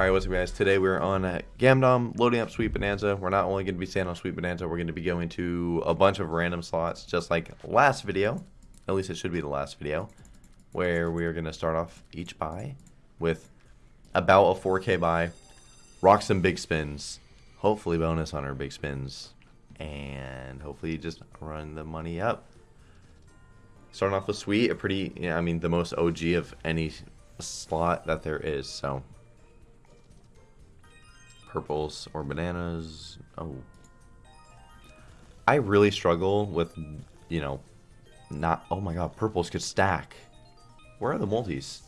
Alright, what's up guys? Today we're on Gamdom, loading up Sweet Bonanza. We're not only going to be staying on Sweet Bonanza, we're going to be going to a bunch of random slots, just like last video. At least it should be the last video. Where we are going to start off each buy with about a 4k buy, rock some big spins, hopefully bonus on our big spins, and hopefully just run the money up. Starting off with Sweet, a pretty, I mean, the most OG of any slot that there is, so purples or bananas. Oh. I really struggle with, you know, not... Oh my god, purples could stack. Where are the multis?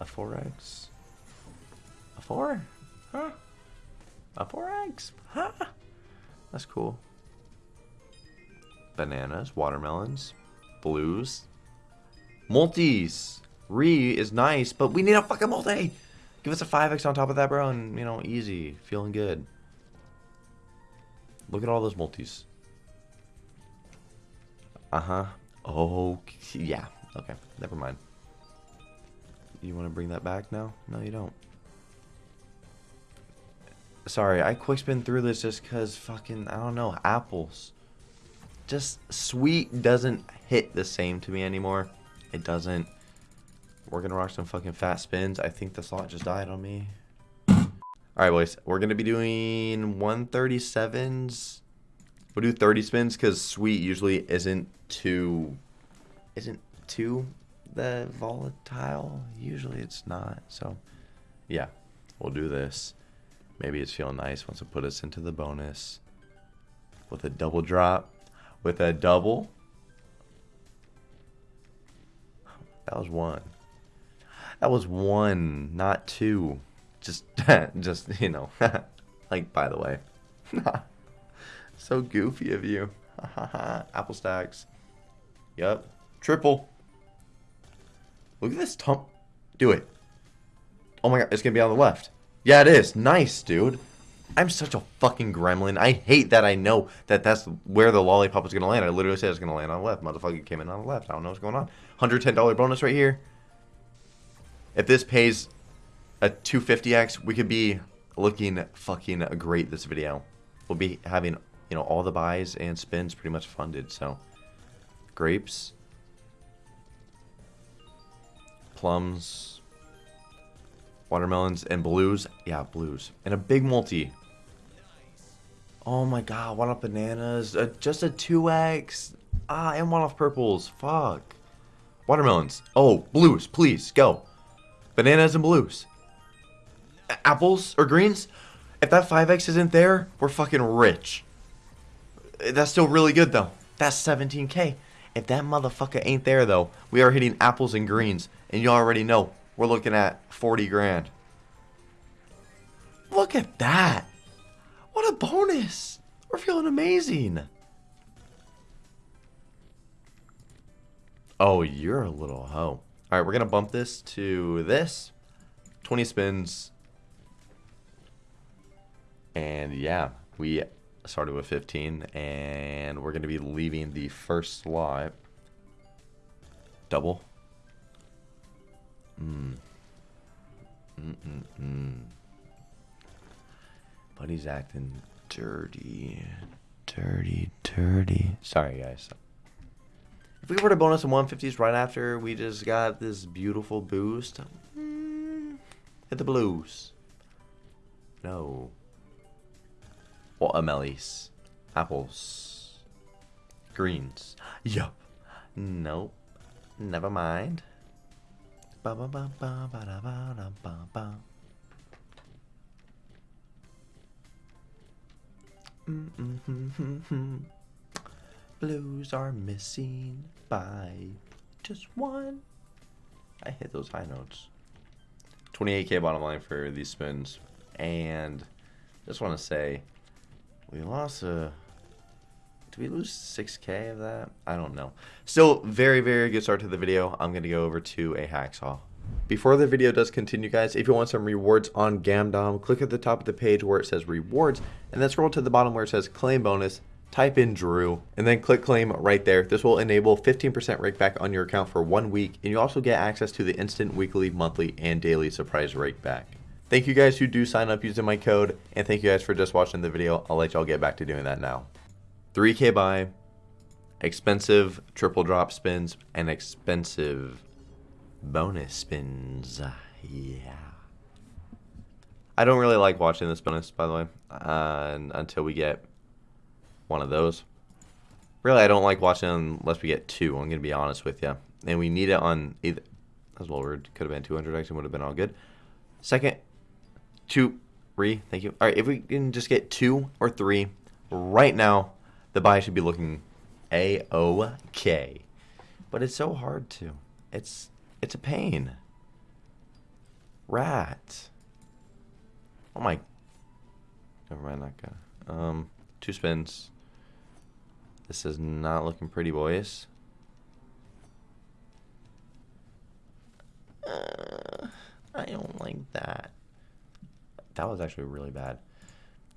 A 4x? A 4? Huh? A 4x? Huh? That's cool. Bananas, watermelons, blues. Multis! Re is nice, but we need a fucking multi! Give us a 5x on top of that, bro, and, you know, easy. Feeling good. Look at all those multis. Uh-huh. Oh, yeah. Okay, never mind. You want to bring that back now? No, you don't. Sorry, I quick spin through this just because fucking, I don't know, apples. Just sweet doesn't hit the same to me anymore. It doesn't. We're to rock some fucking fat spins. I think the slot just died on me. Alright, boys. We're to be doing 137s. We'll do 30 spins because sweet usually isn't too... Isn't too the volatile. Usually it's not. So, yeah. We'll do this. Maybe it's feeling nice once we put us into the bonus. With a double drop. With a double. That was one. That was one, not two. Just, just you know, like by the way, so goofy of you. Apple stacks. Yep, triple. Look at this tump. Do it. Oh my god, it's gonna be on the left. Yeah, it is. Nice, dude. I'm such a fucking gremlin. I hate that I know that that's where the lollipop is going to land. I literally said it's to land on the left. Motherfucker came in on the left. I don't know what's going on. $110 bonus right here. If this pays a 250x, we could be looking fucking great this video. We'll be having, you know, all the buys and spins pretty much funded, so. Grapes. Plums. Watermelons and blues. Yeah, blues. And a big multi. Oh my god, one off bananas. Uh, just a 2x. Ah, and one off purples. Fuck. Watermelons. Oh, blues, please, go. Bananas and blues. Apples or greens? If that 5x isn't there, we're fucking rich. That's still really good, though. That's 17k. If that motherfucker ain't there, though, we are hitting apples and greens. And you already know, we're looking at 40 grand. Look at that. What a bonus. We're feeling amazing. Oh, you're a little hoe. All right, we're going to bump this to this. 20 spins. And yeah, we started with 15. And we're going to be leaving the first slot. Double. Hmm. Mm-mm-mm. But he's acting dirty. Dirty, dirty. Sorry, guys. If we were to bonus in 150s right after we just got this beautiful boost, mm, hit the blues. No. Watermelons. Apples. Greens. Yup. Nope. Never mind. Ba ba ba ba ba da ba da ba ba. Mm -mm -hmm -hmm -hmm. Blues are missing by just one. I hit those high notes. 28k bottom line for these spins. And just want to say, we lost a... Did we lose 6k of that? I don't know. Still, very, very good start to the video. I'm going to go over to a hacksaw. Before the video does continue, guys, if you want some rewards on Gamdom, click at the top of the page where it says rewards, and then scroll to the bottom where it says claim bonus, type in Drew, and then click claim right there. This will enable 15% rake back on your account for one week, and you also get access to the instant weekly, monthly, and daily surprise rake back. Thank you guys who do sign up using my code, and thank you guys for just watching the video. I'll let y'all get back to doing that now. 3k buy, expensive triple drop spins, and expensive bonus spins. Yeah. I don't really like watching this bonus, by the way, uh, until we get one of those. Really, I don't like watching unless we get two, I'm going to be honest with you. And we need it on either, as well, it could have been 200 X and would have been all good. Second, two, three, thank you. All right, if we can just get two or three right now, the buy should be looking a-okay. But it's so hard to. It's it's a pain. Rat. Oh my. Never mind, not gonna. Um, two spins. This is not looking pretty, boys. Uh, I don't like that. That was actually really bad.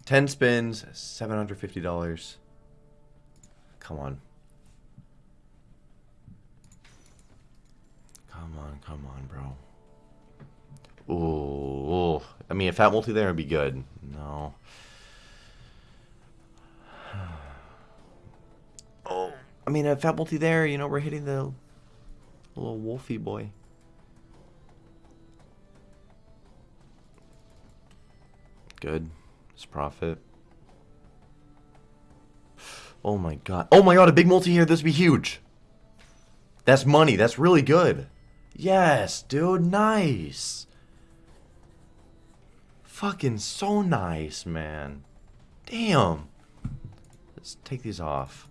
10 spins, $750. Come on. Come on, come on, bro. Ooh, I mean, if that multi there would be good. No. Oh, I mean, a fat multi there, you know, we're hitting the little wolfy boy. Good. It's profit. Oh my god. Oh my god, a big multi here. This would be huge. That's money. That's really good. Yes, dude. Nice. Fucking so nice, man. Damn. Let's take these off.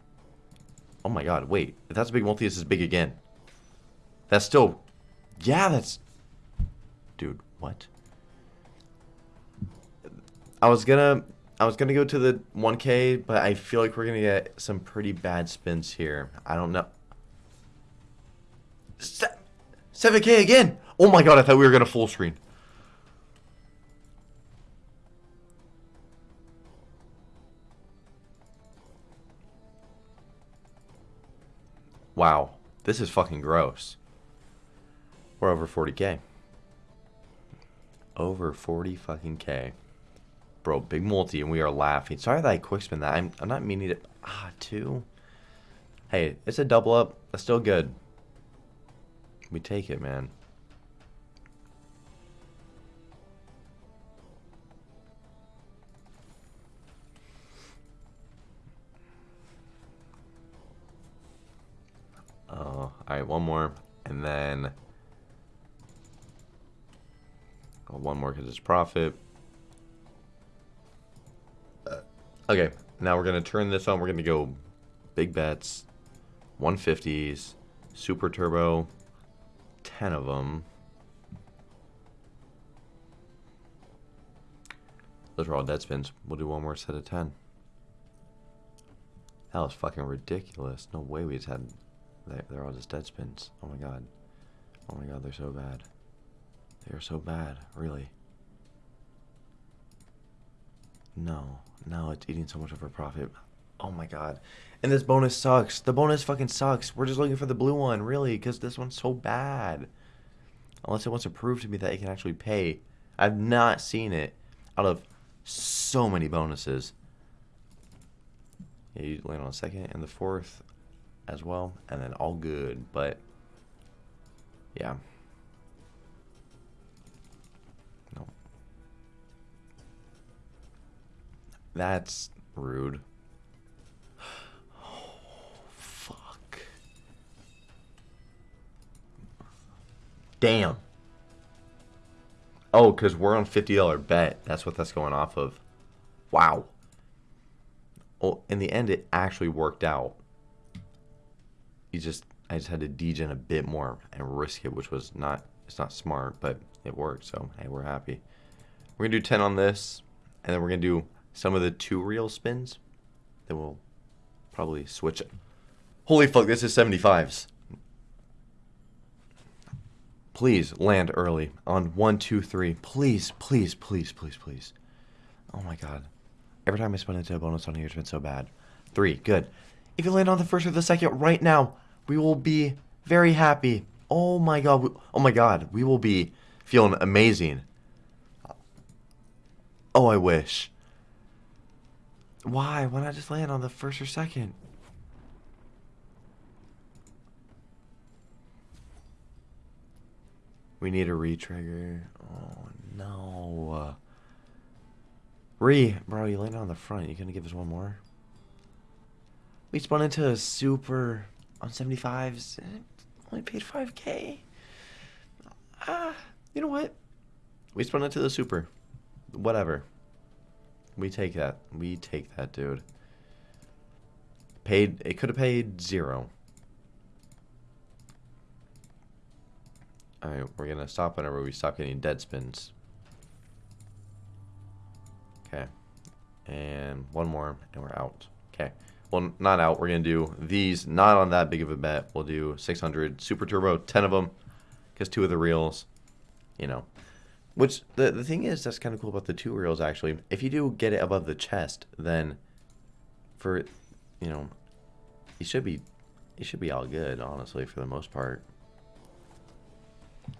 Oh my god, wait. If that's a big multi, this is big again. That's still... Yeah, that's... Dude, what? I was gonna I was gonna go to the 1K, but I feel like we're gonna get some pretty bad spins here. I don't know. 7K again! Oh my god, I thought we were gonna full screen. Wow, this is fucking gross. We're over 40k. Over 40 fucking K. Bro, big multi, and we are laughing. Sorry that I quick spin that. I'm, I'm not meaning to... Ah, two? Hey, it's a double up. That's still good. We take it, man. One more. And then... One more because it's profit. Uh, okay, now we're going to turn this on. We're going to go big bets, 150s, super turbo, 10 of them. Those are all dead spins. We'll do one more set of 10. That was fucking ridiculous. No way we just had... They're all just dead spins. Oh my god. Oh my god, they're so bad. They are so bad, really. No, no, it's eating so much of our profit. Oh my god. And this bonus sucks. The bonus fucking sucks. We're just looking for the blue one, really, because this one's so bad. Unless it wants to prove to me that it can actually pay. I've not seen it out of so many bonuses. Yeah, you land on a second and the fourth as well, and then all good, but yeah. That's rude. Oh, fuck. Damn. Oh, because we're on $50 bet. That's what that's going off of. Wow. Well, in the end, it actually worked out. You just, I just had to degen a bit more and risk it, which was not, it's not smart, but it worked. So, hey, we're happy. We're to do 10 on this, and then we're to do some of the two real spins. Then we'll probably switch it. Holy fuck, this is 75s. Please land early on one, two, three. Please, please, please, please, please. Oh my god. Every time I spin into a bonus on here, it's been so bad. Three, good. If you land on the first or the second right now, we will be very happy. Oh my god. Oh my god. We will be feeling amazing. Oh, I wish. Why? Why not just land on the first or second? We need a re-trigger. Oh, no. Re, bro, you landed on the front. You gonna give us one more? We spun into a super on 75s. Only paid 5k. Ah, you know what? We spun into the super. Whatever. We take that. We take that, dude. Paid. It could have paid zero. Alright, we're gonna stop whenever we stop getting dead spins. Okay. And one more, and we're out. Okay. Well, not out. We're going to do these, not on that big of a bet. We'll do 600 Super Turbo, 10 of them, because two of the reels, you know. Which, the, the thing is, that's kind of cool about the two reels, actually. If you do get it above the chest, then for, you know, it should be, you should be all good, honestly, for the most part.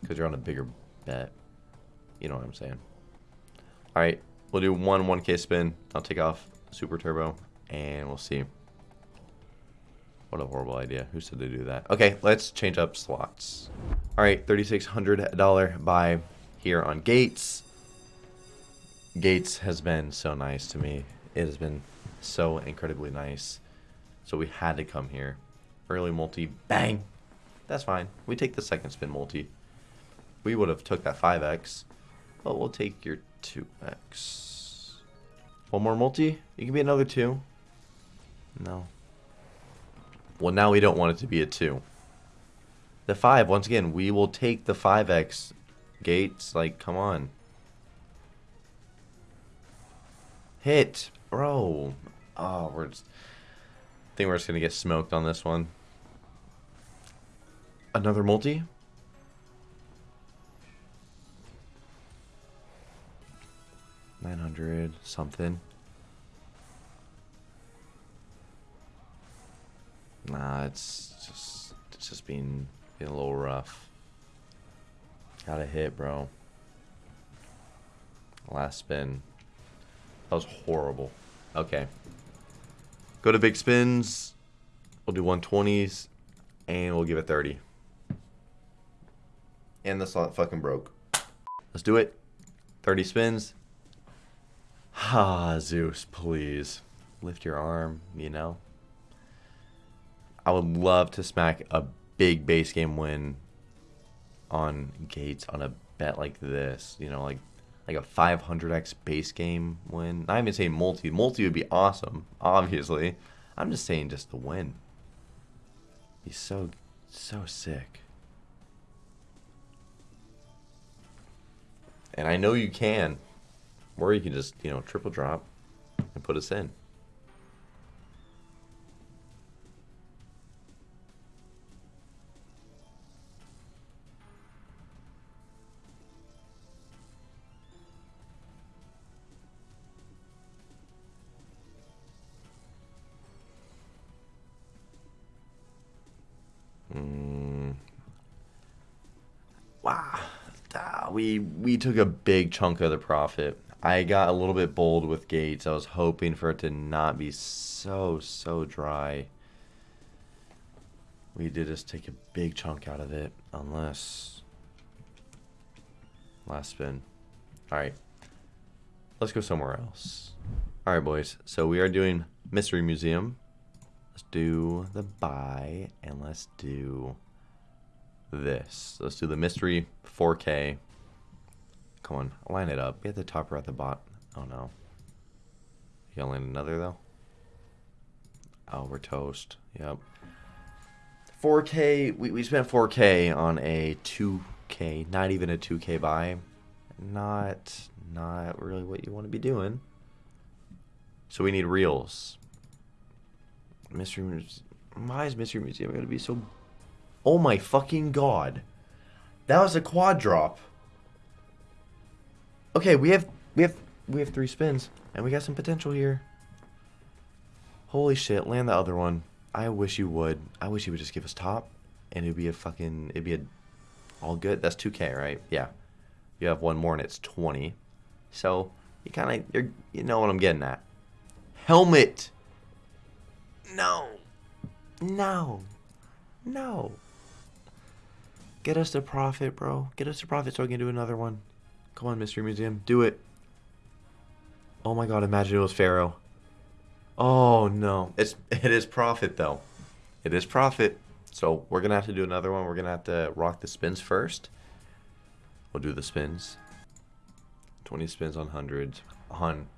Because you're on a bigger bet. You know what I'm saying. Alright, we'll do one 1k spin. I'll take off Super Turbo, and we'll see. What a horrible idea. Who said to do that? Okay, let's change up slots. Alright, $3,600 buy here on Gates. Gates has been so nice to me. It has been so incredibly nice. So we had to come here. Early multi, bang! That's fine. We take the second spin multi. We would have took that 5x, but we'll take your 2x. One more multi? You can be another 2. No. Well, now we don't want it to be a 2. The 5, once again, we will take the 5x. Gates, like, come on. Hit. Bro. Oh, we're just... I think we're just going to get smoked on this one. Another multi? Nine hundred something. Nah, it's just it's just been, being a little rough. Got a hit, bro. Last spin. That was horrible. Okay. Go to big spins. We'll do 120s. And we'll give it 30. And the slot fucking broke. Let's do it. 30 spins. Ah, Zeus, please. Lift your arm, you know? I would love to smack a big base game win on Gates on a bet like this. You know, like like a 500x base game win. Not even saying multi. Multi would be awesome, obviously. I'm just saying just the win. He's so, so sick. And I know you can. Or you can just, you know, triple drop and put us in. Wow. We we took a big chunk of the profit. I got a little bit bold with Gates. I was hoping for it to not be so, so dry. We did just take a big chunk out of it, unless... Last spin. Alright. Let's go somewhere else. Alright, boys. So we are doing Mystery Museum. Let's do the buy, and let's do this. Let's do the Mystery 4K. Come on, line it up. Get the top or at the bot. Oh no. You gonna another though? Oh, we're toast. Yep. 4K. We, we spent 4K on a 2K. Not even a 2K buy. Not, not really what you want to be doing. So we need reels. Mystery. Why is Mystery Museum going to be so... Oh my fucking god. That was a quad drop. Okay, we have we have we have three spins, and we got some potential here. Holy shit, land the other one. I wish you would. I wish you would just give us top, and it'd be a fucking it'd be a all good. That's 2k, right? Yeah. You have one more, and it's 20. So You kind of, you you know what I'm getting at. Helmet. No. No. No. Get us to profit, bro. Get us to profit so I can do another one. Come on, Mystery Museum. Do it. Oh my god, imagine it was Pharaoh. Oh no. It's it is profit though. It is profit. So we're gonna have to do another one. We're gonna have to rock the spins first. We'll do the spins. 20 spins on hundreds. On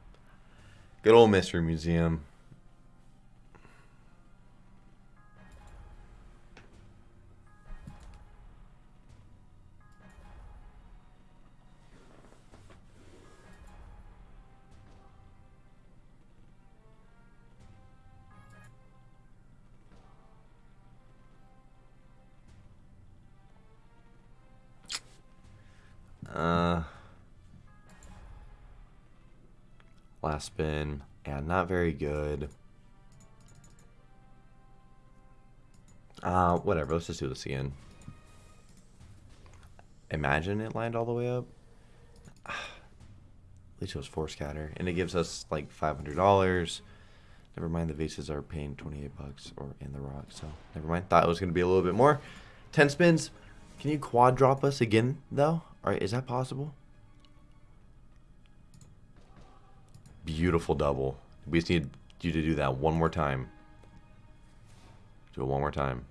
good old Mystery Museum. Spin. Yeah, not very good. Uh, whatever. Let's just do this again. Imagine it land all the way up. At least it was four scatter, and it gives us like five hundred dollars. Never mind, the vases are paying twenty eight bucks, or in the rock. So never mind. Thought it was gonna be a little bit more. Ten spins. Can you quad drop us again though? Alright, is that possible? Beautiful double. We just need you to do that one more time. Do it one more time.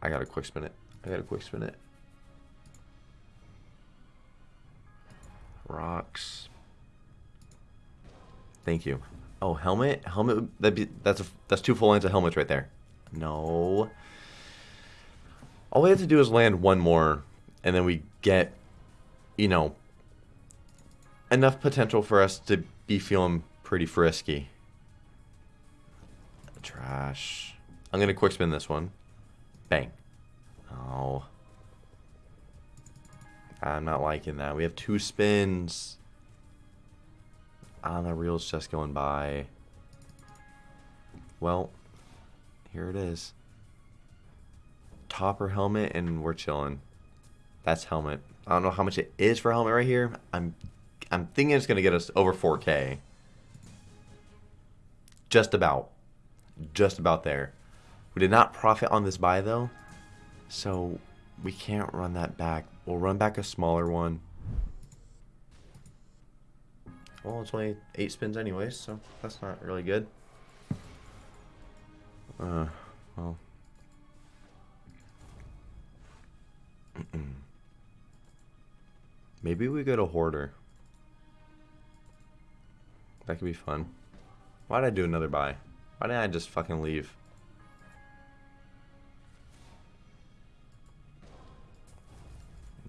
I got a quick spin it. I got a quick spin it. Rocks. Thank you. Oh, helmet? Helmet that be that's a, that's two full lines of helmets right there. No. All we have to do is land one more, and then we get, you know, enough potential for us to be feeling pretty frisky. Trash. I'm going to quick spin this one. Bang. Oh. I'm not liking that. We have two spins. On ah, the reel's just going by. Well, here it is topper helmet and we're chilling. That's helmet. I don't know how much it is for helmet right here. I'm I'm thinking it's gonna get us over 4k. Just about. Just about there. We did not profit on this buy though. So we can't run that back. We'll run back a smaller one. Well, it's only eight spins anyways, so that's not really good. Uh, well. Maybe we go to Hoarder. That could be fun. Why did I do another buy? Why didn't I just fucking leave?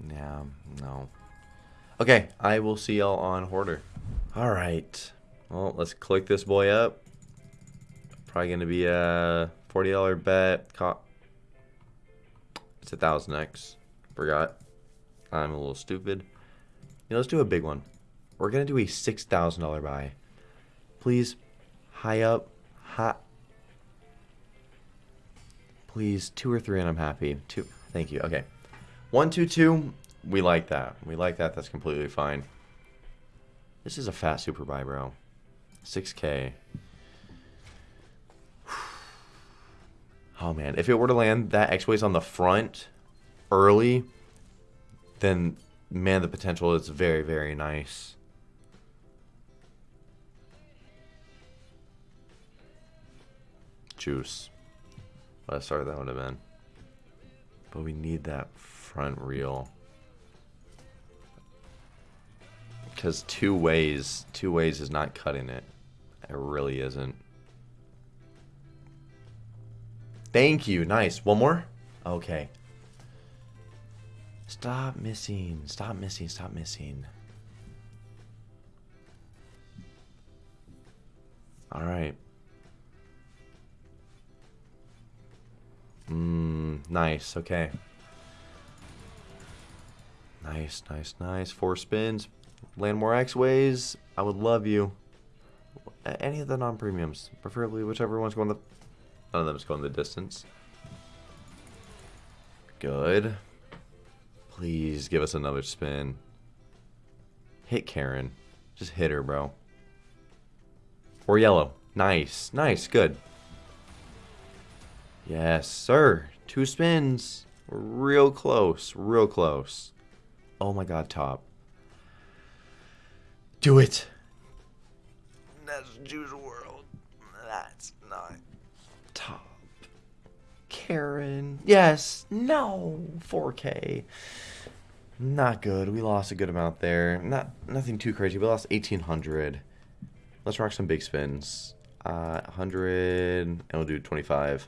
Yeah, no. Okay, I will see y'all on Hoarder. Alright. Well, let's click this boy up. Probably going to be a $40 bet. It's a 1000x. Forgot. I'm a little stupid. Yeah, let's do a big one. We're going to do a $6,000 buy. Please, high up, high. Please, two or three and I'm happy. Two. Thank you. Okay. One, two, two. We like that. We like that. That's completely fine. This is a fat super buy, bro. 6K. Oh, man. If it were to land that X-Ways on the front, early, then man, the potential is very, very nice. Juice. What start that would have been. But we need that front reel. Because two ways, two ways is not cutting it. It really isn't. Thank you. Nice. One more? Okay. Stop missing. Stop missing. Stop missing. All right. Mmm, nice. Okay. Nice, nice, nice. Four spins. Land more X-Ways. I would love you. Any of the non-premiums. Preferably whichever one's going the... None of them's going the distance. Good. Please give us another spin. Hit Karen. Just hit her, bro. Or yellow. Nice. Nice. Good. Yes, sir. Two spins. Real close. Real close. Oh my god, top. Do it. That's Juice World. That's not top. Karen. Yes. No. 4K. Not good. We lost a good amount there. Not nothing too crazy. We lost 1800. Let's rock some big spins. Uh, 100 and we'll do 25.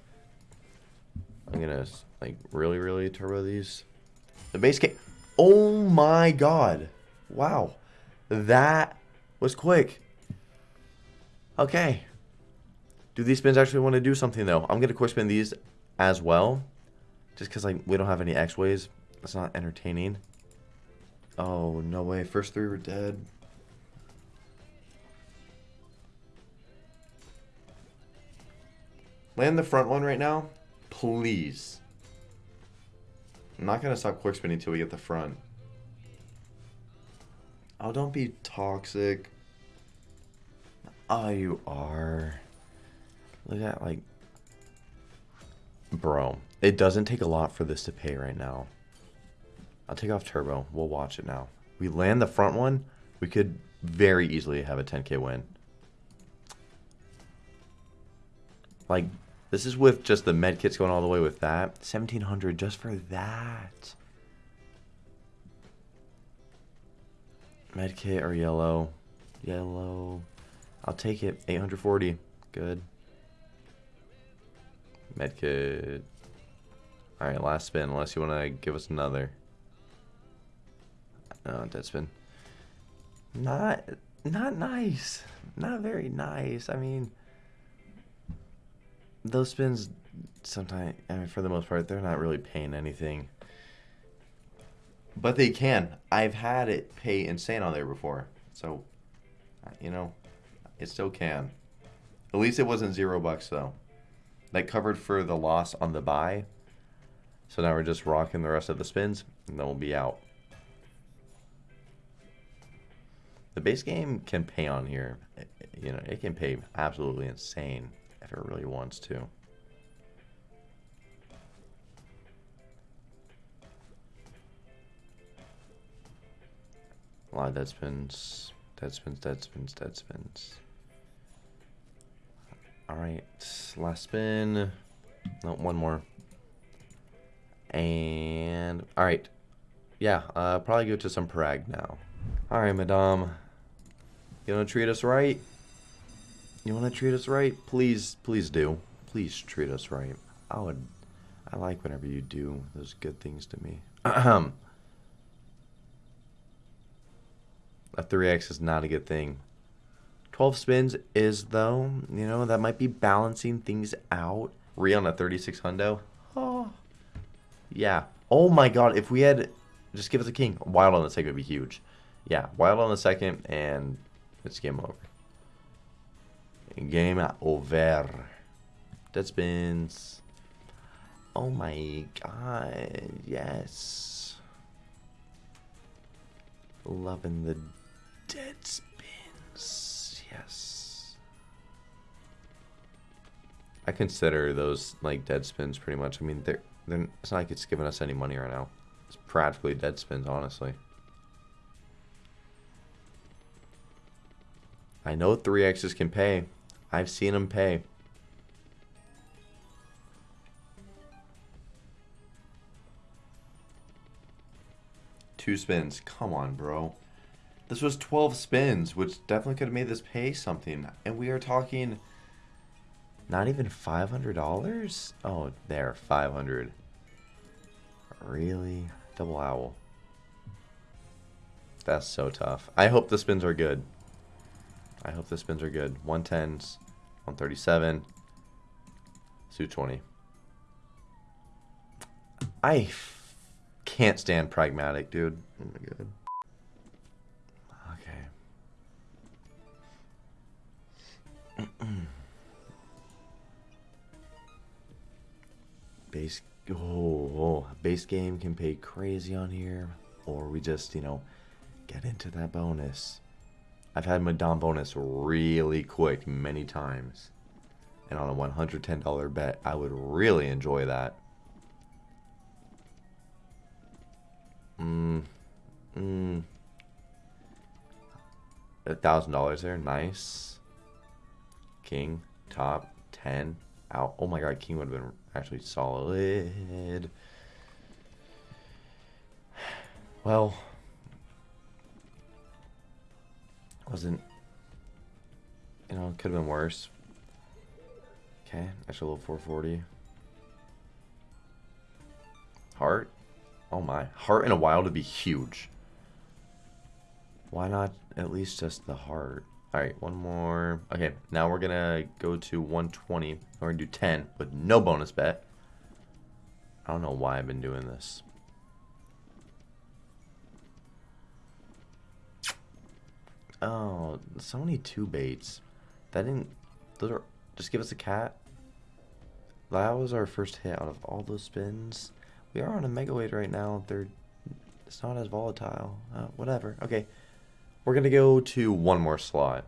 I'm gonna like really, really turbo these. The base game. Oh my god! Wow, that was quick. Okay. Do these spins actually want to do something though? I'm gonna quick spin these as well, just because like we don't have any X ways. That's not entertaining. Oh no way! First three were dead. Land the front one right now, please. I'm not going to stop quick spinning until we get the front. Oh, don't be toxic. Oh, you are. Look at, like... Bro, it doesn't take a lot for this to pay right now. I'll take off turbo. We'll watch it now. We land the front one, we could very easily have a 10k win. Like, this is with just the med kits going all the way with that. 1700 just for that. Med kit or yellow? Yellow. I'll take it. 840. Good. Med kit. Alright, last spin, unless you want to give us another. No, dead spin. Not, not nice. Not very nice. I mean, those spins sometimes I mean for the most part they're not really paying anything. But they can. I've had it pay insane on there before. So you know, it still can. At least it wasn't zero bucks though. That covered for the loss on the buy. So now we're just rocking the rest of the spins and then we'll be out. The base game can pay on here. You know, it can pay absolutely insane it really wants to. A lot of dead spins, dead spins, dead spins, dead spins. Alright, last spin. No, one more. And, alright. Yeah, uh, probably go to some Prag now. Alright, madame. You gonna treat us right? You want to treat us right? Please, please do. Please treat us right. I would, I like whenever you do those good things to me. a 3x is not a good thing. 12 spins is, though, you know, that might be balancing things out. Re on a 36 hundo. Oh, yeah. Oh my god, if we had, just give us a king. Wild on the second would be huge. Yeah, wild on the second, and it's game over. Game over. Dead spins. Oh my god, yes. Loving the dead spins, yes. I consider those like dead spins pretty much. I mean, they're, they're it's not like it's giving us any money right now. It's practically dead spins, honestly. I know 3x's can pay. I've seen them pay. Two spins. Come on, bro. This was 12 spins, which definitely could have made this pay something. And we are talking not even $500? Oh, there, 500 Really? Double owl. That's so tough. I hope the spins are good. I hope the spins are good. 110s, 137, 220. I can't stand pragmatic, dude. Oh my god. Okay. base oh, oh, base game can pay crazy on here or we just you know Get into that bonus. I've had Madame bonus really quick many times. And on a $110 bet, I would really enjoy that. Mmm. Mmm. A thousand dollars there, nice. King, top, ten, out. Oh my god, King would have been actually solid. Well, wasn't, you know, could have been worse. Okay, extra little 440. Heart? Oh my. Heart in a while to be huge. Why not at least just the heart? Alright, one more. Okay, now we're to go to 120. We're to do 10 with no bonus bet. I don't know why I've been doing this. Oh, so many two baits. That didn't... Those are... Just give us a cat. That was our first hit out of all those spins. We are on a mega weight right now. They're... It's not as volatile. Uh, whatever. Okay. We're going to go to one more slot.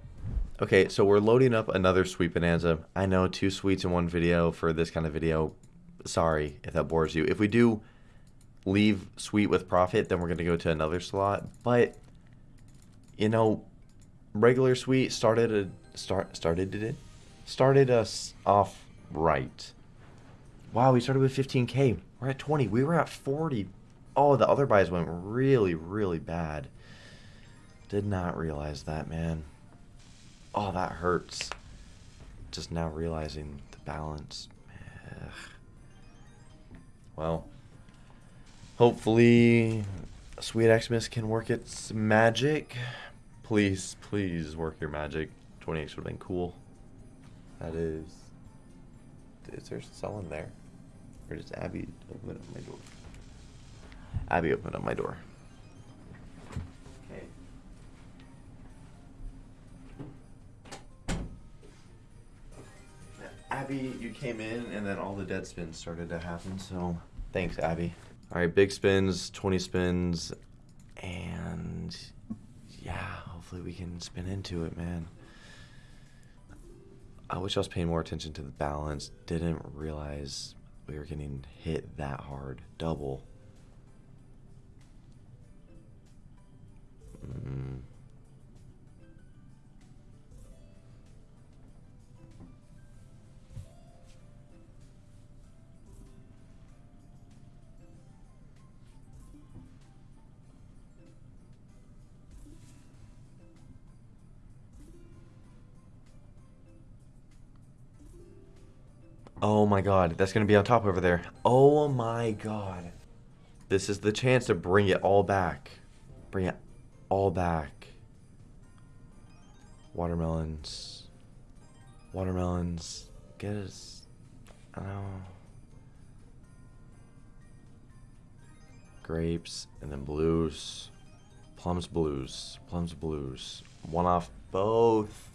Okay, so we're loading up another Sweet Bonanza. I know, two sweets in one video for this kind of video. Sorry if that bores you. If we do leave Sweet with profit, then we're going to go to another slot. But, you know, regular Sweet started a, start started did it started us off right. Wow, we started with 15k. We're at 20. We were at 40. Oh, the other buys went really, really bad. Did not realize that, man. Oh, that hurts. Just now realizing the balance. Ugh. Well, hopefully Sweet Xmas can work its magic. Please, please work your magic. 20x would have been cool. That is. Is there someone there? Or does Abby open up my door? Abby open up my door. Okay. Abby, you came in and then all the dead spins started to happen, so thanks, Abby. All right, big spins, 20 spins, and yeah, hopefully we can spin into it, man. I wish I was paying more attention to the balance. Didn't realize we were getting hit that hard. Double. Mm. My god, that's going to be on top over there. Oh my god. This is the chance to bring it all back. Bring it all back. Watermelons. Watermelons. Get us. I don't know. Grapes and then blues. Plums, blues. Plums, blues. One off both.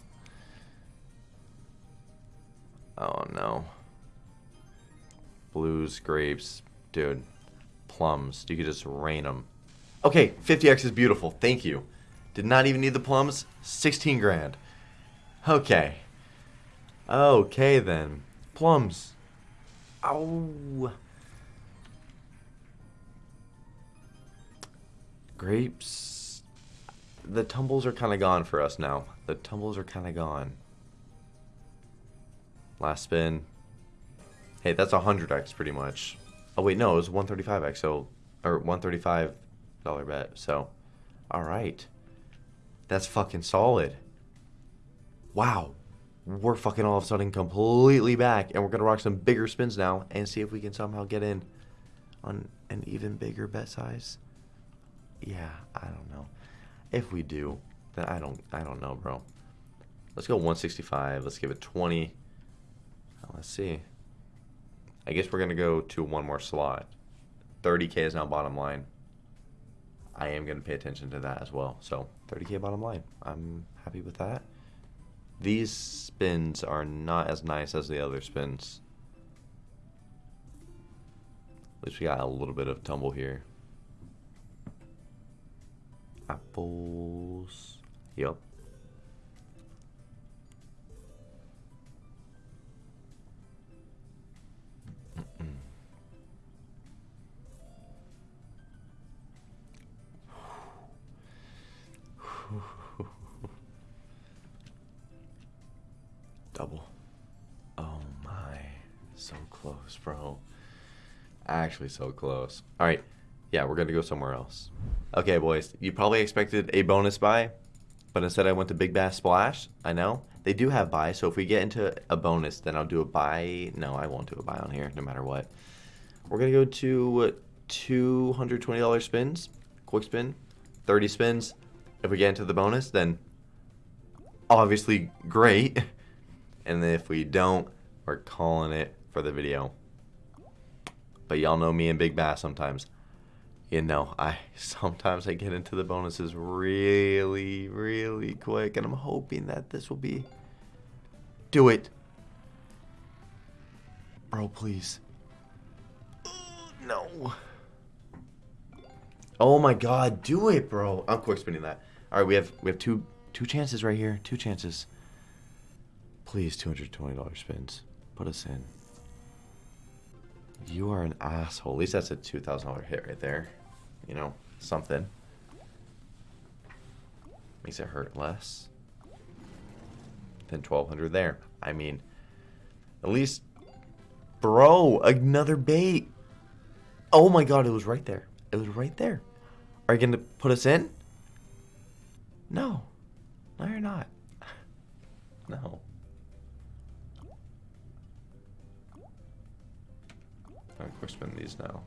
Oh no. Blues, grapes, dude. Plums. You could just rain them. Okay, 50x is beautiful. Thank you. Did not even need the plums. 16 grand. Okay. Okay then. Plums. Oh. Grapes. The tumbles are kind of gone for us now. The tumbles are kind of gone. Last spin. Hey, that's 100x pretty much. Oh wait, no, it was 135x, so or 135 dollar bet. So, all right. That's fucking solid. Wow. We're fucking all of a sudden completely back and we're going to rock some bigger spins now and see if we can somehow get in on an even bigger bet size. Yeah, I don't know. If we do, then I don't I don't know, bro. Let's go 165. Let's give it 20. Let's see. I guess we're going to go to one more slot. 30K is now bottom line. I am going to pay attention to that as well. So 30K bottom line. I'm happy with that. These spins are not as nice as the other spins. At least we got a little bit of tumble here. apples. Yep. Close, bro. Actually, so close. All right. Yeah, we're going to go somewhere else. Okay, boys. You probably expected a bonus buy, but instead I went to Big Bass Splash. I know. They do have buy, so if we get into a bonus, then I'll do a buy. No, I won't do a buy on here, no matter what. We're going to go to $220 spins. Quick spin. 30 spins. If we get into the bonus, then obviously great. And if we don't, we're calling it for the video. But y'all know me and Big Bass sometimes. You know, I sometimes I get into the bonuses really, really quick, and I'm hoping that this will be. Do it, bro, please. No. Oh my God, do it, bro. I'm quick spinning that. All right, we have we have two two chances right here. Two chances. Please, $220 spins. Put us in. You are an asshole. At least that's a $2,000 hit right there. You know, something. Makes it hurt less. Than 1200 there. I mean, at least... Bro, another bait. Oh my god, it was right there. It was right there. Are you going to put us in? No. No, you're not. No. Quick spin these now.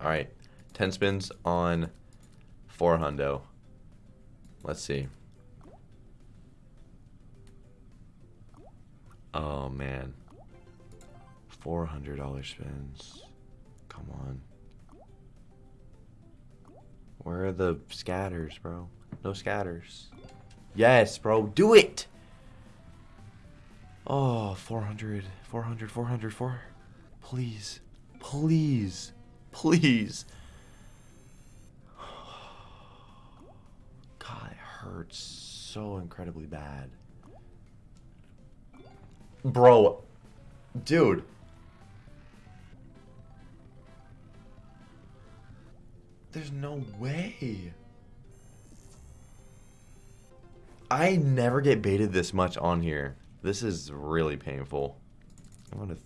Alright, 10 spins on 4 hundo. Let's see. Oh man. $400 spins. Come on. Where are the scatters, bro? No scatters. Yes, bro. Do it! Oh, 400, 400, 400, 400. Please, please, please. God, it hurts so incredibly bad. Bro, dude. There's no way. I never get baited this much on here. This is really painful. I'm going to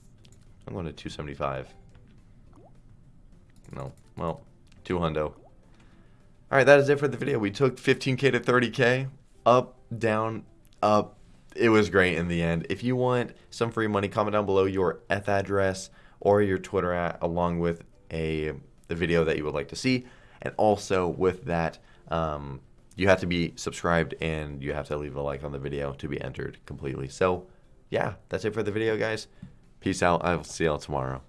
I'm going to 275. No. Well, 2 hundo. All right, that is it for the video. We took 15k to 30k. Up, down, up. It was great in the end. If you want some free money, comment down below your F address or your Twitter at along with a the video that you would like to see. And also with that, um, you have to be subscribed and you have to leave a like on the video to be entered completely. So, yeah, that's it for the video, guys. Peace out. I'll see y'all tomorrow.